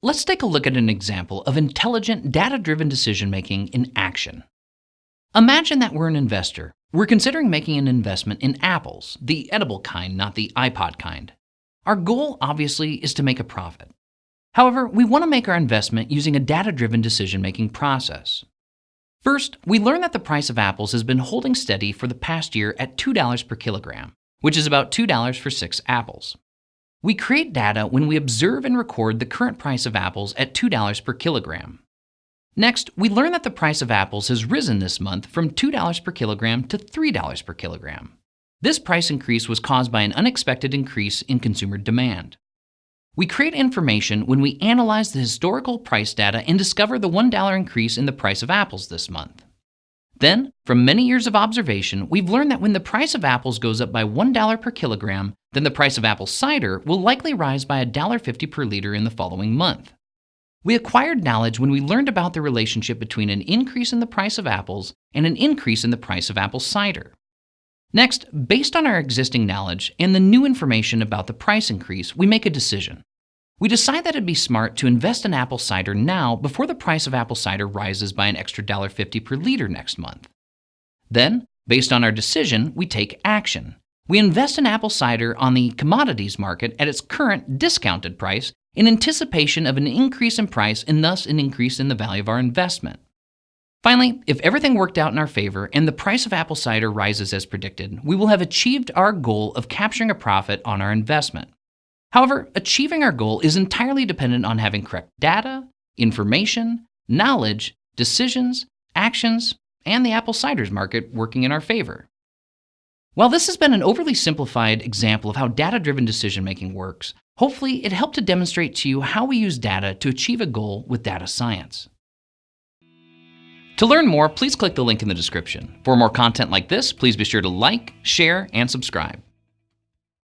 Let's take a look at an example of intelligent, data-driven decision-making in action. Imagine that we're an investor. We're considering making an investment in apples, the edible kind, not the iPod kind. Our goal, obviously, is to make a profit. However, we want to make our investment using a data-driven decision-making process. First, we learn that the price of apples has been holding steady for the past year at $2 per kilogram, which is about $2 for six apples. We create data when we observe and record the current price of apples at $2 per kilogram. Next, we learn that the price of apples has risen this month from $2 per kilogram to $3 per kilogram. This price increase was caused by an unexpected increase in consumer demand. We create information when we analyze the historical price data and discover the $1 increase in the price of apples this month. Then, from many years of observation, we've learned that when the price of apples goes up by $1 per kilogram, then the price of apple cider will likely rise by $1.50 per liter in the following month. We acquired knowledge when we learned about the relationship between an increase in the price of apples and an increase in the price of apple cider. Next, based on our existing knowledge and the new information about the price increase, we make a decision. We decide that it'd be smart to invest in apple cider now before the price of apple cider rises by an extra $1.50 per liter next month. Then, based on our decision, we take action. We invest in apple cider on the commodities market at its current discounted price in anticipation of an increase in price and thus an increase in the value of our investment. Finally, if everything worked out in our favor and the price of apple cider rises as predicted, we will have achieved our goal of capturing a profit on our investment. However, achieving our goal is entirely dependent on having correct data, information, knowledge, decisions, actions, and the apple ciders market working in our favor. While this has been an overly simplified example of how data-driven decision-making works, hopefully it helped to demonstrate to you how we use data to achieve a goal with data science. To learn more, please click the link in the description. For more content like this, please be sure to like, share, and subscribe.